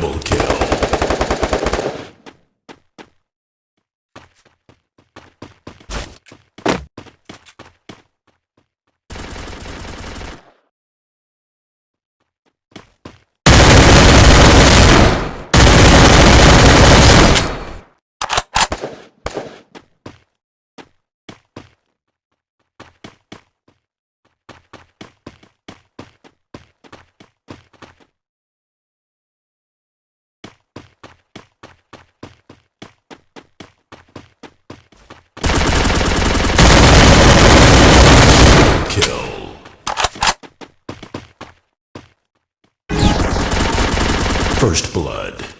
Double kill. Kill. First blood.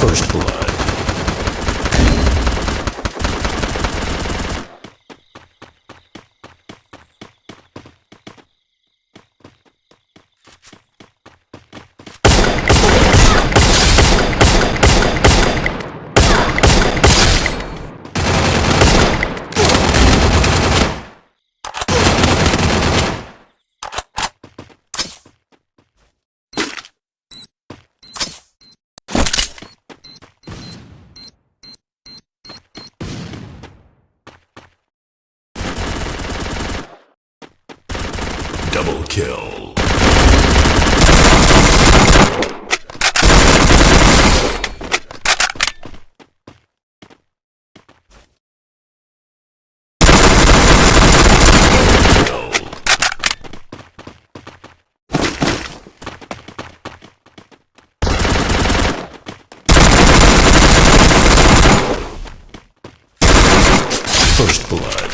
First blood. Double kill. First blood.